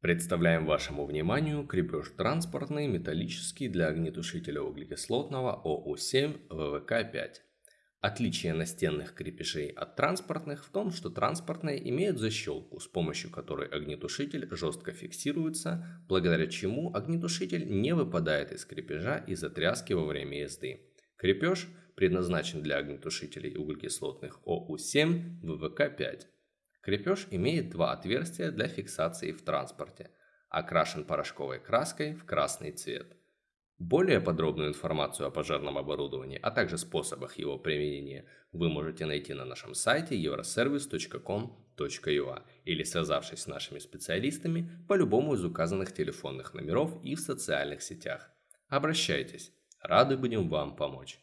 Представляем вашему вниманию крепеж транспортный металлический для огнетушителя углекислотного ОУ-7 ВВК-5. Отличие настенных крепежей от транспортных в том, что транспортные имеют защелку, с помощью которой огнетушитель жестко фиксируется, благодаря чему огнетушитель не выпадает из крепежа из-за тряски во время езды. Крепеж предназначен для огнетушителей углекислотных ОУ-7 ВВК-5. Крепеж имеет два отверстия для фиксации в транспорте, окрашен порошковой краской в красный цвет. Более подробную информацию о пожарном оборудовании, а также способах его применения вы можете найти на нашем сайте euroservice.com.ua или связавшись с нашими специалистами по любому из указанных телефонных номеров и в социальных сетях. Обращайтесь, рады будем вам помочь.